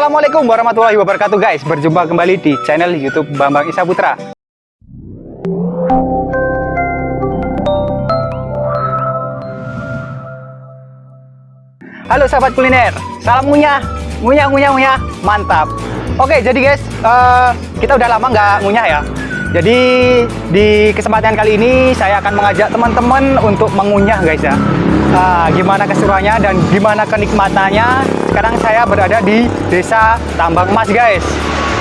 Assalamualaikum warahmatullahi wabarakatuh guys. Berjumpa kembali di channel youtube Bambang Isa Putra. Halo sahabat kuliner Salam ngunyah. Ngunyah, ngunyah, ngunyah. Mantap. Oke jadi guys uh, Kita udah lama nggak ngunyah ya. Jadi di kesempatan kali ini Saya akan mengajak teman-teman Untuk mengunyah guys ya Nah, gimana keseruannya dan gimana kenikmatannya? Sekarang saya berada di desa Tambang Mas guys.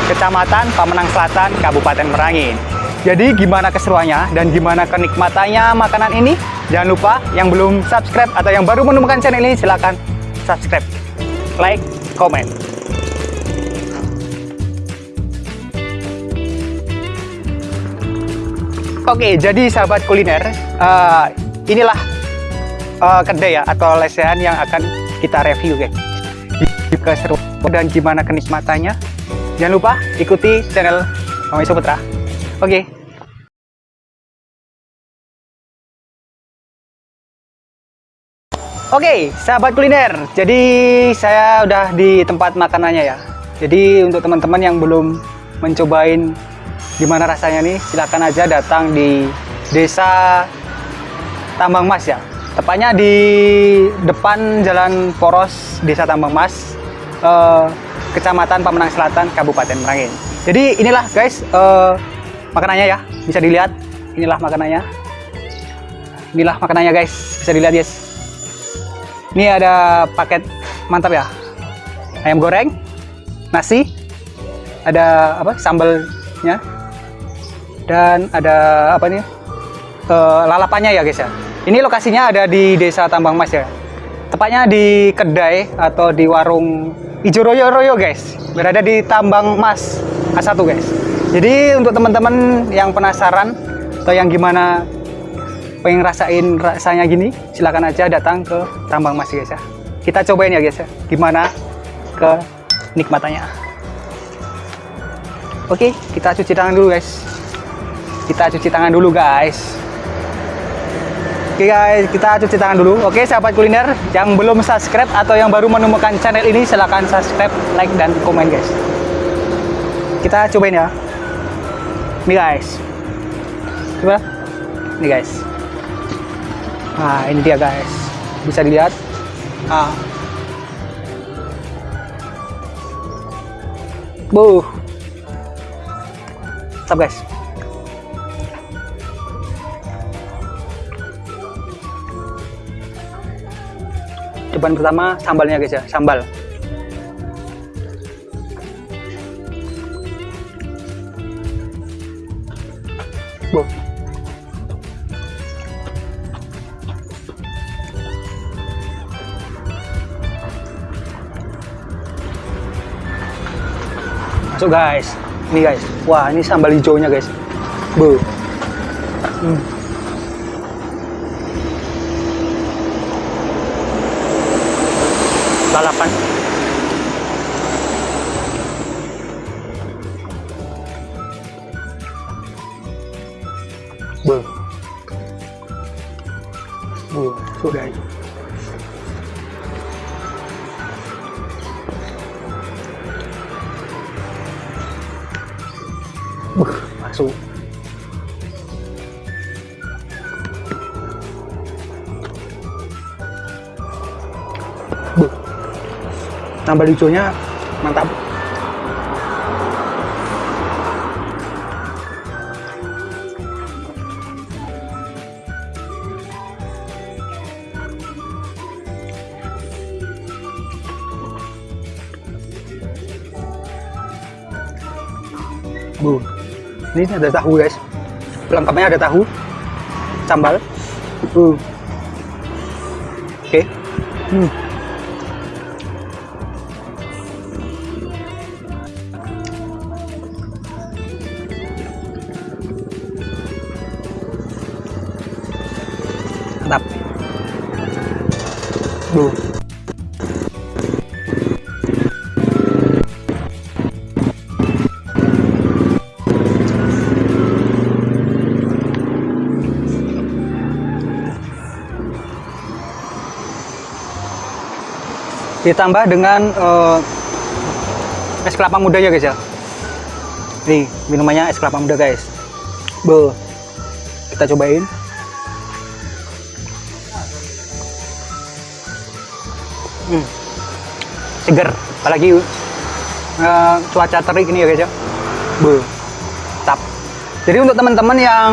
Kecamatan Pamenang Selatan Kabupaten Merangin jadi gimana keseruannya dan gimana kenikmatannya makanan ini? Jangan lupa yang belum subscribe atau yang baru menemukan channel ini silahkan subscribe like komen. Oke jadi sahabat kuliner uh, inilah uh, kedai ya atau lesehan yang akan kita review guys keseruan dan gimana kenikmatannya jangan lupa ikuti channel Mami Putra oke okay. Oke, okay, sahabat kuliner. Jadi saya udah di tempat makanannya ya. Jadi untuk teman-teman yang belum mencobain gimana rasanya nih, silahkan aja datang di Desa Tambang Mas ya tepatnya di depan Jalan Poros Desa Tambang Mas eh, Kecamatan Pamenang Selatan Kabupaten Merangin. Jadi inilah guys eh, makanannya ya. Bisa dilihat inilah makanannya. Inilah makanannya guys. Bisa dilihat guys ini ada paket mantap ya. Ayam goreng nasi ada apa sambalnya dan ada apa nih uh, lalapannya ya guys ya ini lokasinya ada di Desa Tambang Mas ya. Tepatnya di kedai atau di warung Ijo Royo Royo guys. Berada di Tambang Mas A1 guys. Jadi untuk teman-teman yang penasaran atau yang gimana pengen rasain rasanya gini, silahkan aja datang ke Tambang Mas guys ya. Kita cobain ya guys ya, gimana ke nikmatannya. Oke, kita cuci tangan dulu guys. Kita cuci tangan dulu guys. Oke guys, kita cuci tangan dulu. Oke sahabat kuliner, yang belum subscribe atau yang baru menemukan channel ini silahkan subscribe, like, dan komen guys. Kita cobain ya. Ini guys. Coba. Ini guys. Nah ini dia guys. Bisa dilihat. Ah. Buh. Stop guys. Cobaan pertama sambalnya guys ya sambal Bo. masuk guys ini guys wah ini sambal hijaunya guys Bu. Hmm. balapan bừa bừa xuống đây bừa xuống. Tambah hijaunya mantap Bu, ini ada tahu guys. Pelengkapnya ada tahu, sambal. Uh. Oke. Okay. Hmm. Ditambah dengan uh, es kelapa muda ya guys ya? Nih minumannya es kelapa muda guys. Be, kita cobain hmm. seger apalagi uh, cuaca terik ini ya guys ya. Be, tap. Jadi untuk teman-teman yang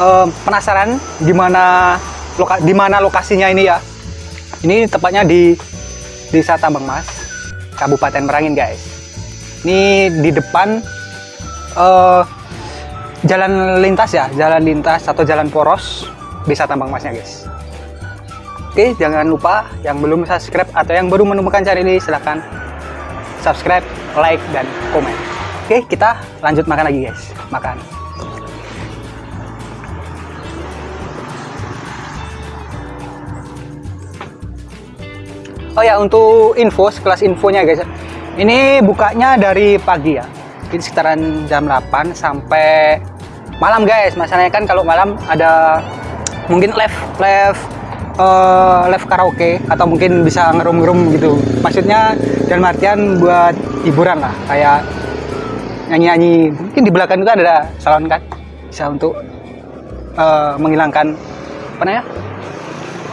uh, penasaran gimana loka di mana lokasinya ini ya. Ini tepatnya di Desa Tambang Mas Kabupaten Merangin guys. Ini di depan uh, jalan lintas ya jalan lintas atau jalan poros Desa Tambang Masnya guys Oke jangan lupa yang belum subscribe atau yang baru menemukan channel ini silahkan subscribe like dan komen. Oke kita lanjut makan lagi guys. Makan. Oh ya untuk info sekelas infonya guys. Ini bukanya dari pagi ya. Ini sekitaran jam 8 sampai malam guys. Masalahnya kan kalau malam ada mungkin live live uh, live karaoke atau mungkin bisa ngerum-ngerum gitu maksudnya dalam artian buat hiburan lah kayak nyanyi-nyanyi mungkin di belakang itu ada salon kan bisa untuk uh, menghilangkan apa namanya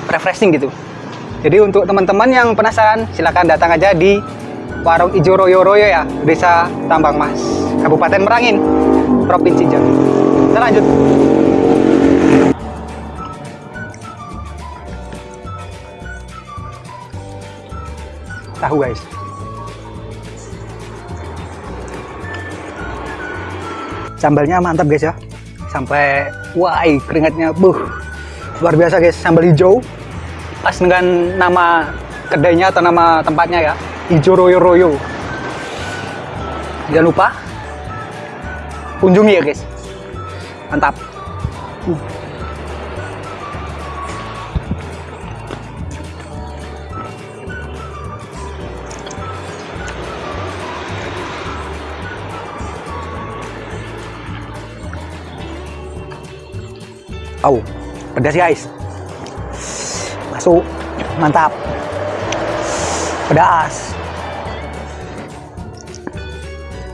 refreshing gitu jadi untuk teman-teman yang penasaran, silahkan datang aja di Warung Ijo Royo Royo ya, Desa Tambang Mas, Kabupaten Merangin, Provinsi Jambi. Kita lanjut. Tahu guys. Sambalnya mantap guys ya. Sampai wah keringatnya buh. Luar biasa guys, sambal hijau pas dengan nama kedainya atau nama tempatnya ya Ijo Royo Royo jangan lupa kunjungi ya guys mantap uh. Oh, pedas guys masuk. Mantap. Pedas.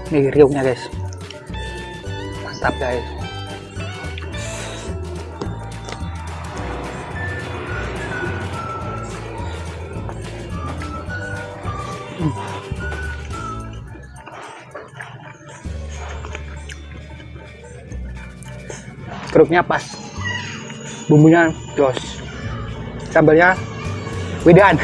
Nih riuknya guys. Mantap guys. Hmm. kerupnya pas bumbunya jos. Sambalnya Widan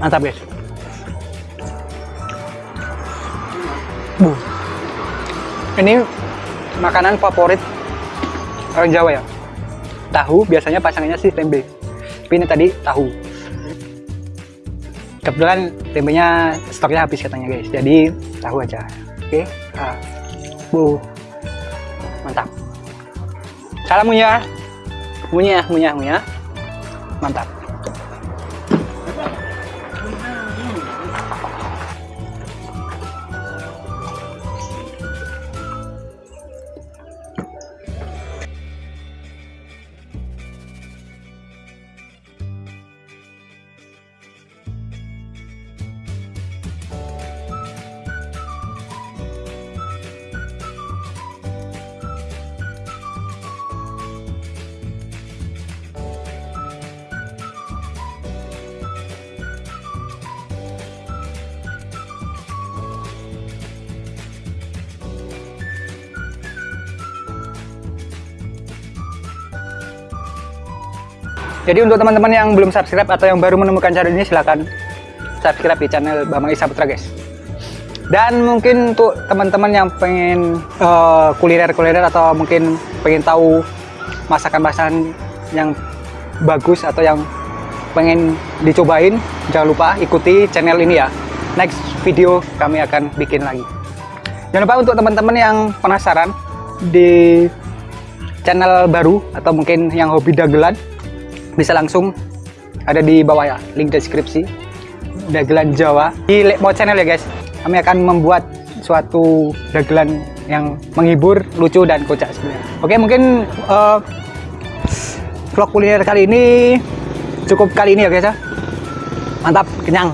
mantap guys. Bu. ini makanan favorit orang Jawa ya? Tahu biasanya pasangannya sih tempe. Tapi ini tadi tahu. Kebetulan tempenya stoknya habis katanya guys. Jadi tahu aja. Oke? Okay. bu. Mantap. Salam munya. Munya munya munya. Mantap Jadi untuk teman-teman yang belum subscribe atau yang baru menemukan channel ini silahkan subscribe di channel Bambang Isa Putra guys. Dan mungkin untuk teman-teman yang pengen eh, kuliner-kuliner atau mungkin pengen tahu masakan-masakan yang bagus atau yang pengen dicobain, jangan lupa ikuti channel ini ya. Next video kami akan bikin lagi. Jangan lupa untuk teman-teman yang penasaran di channel baru atau mungkin yang hobi dagelan bisa langsung ada di bawah ya link deskripsi. Dagelan Jawa. Di Lekmo channel ya guys. Kami akan membuat suatu dagelan yang menghibur lucu dan kocak sebenarnya. Oke mungkin eh, vlog kuliner kali ini cukup kali ini ya guys ya. Mantap kenyang.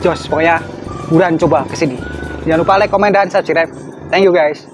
Jos pokoknya buruan coba ke sini jangan lupa like comment dan subscribe. Thank you guys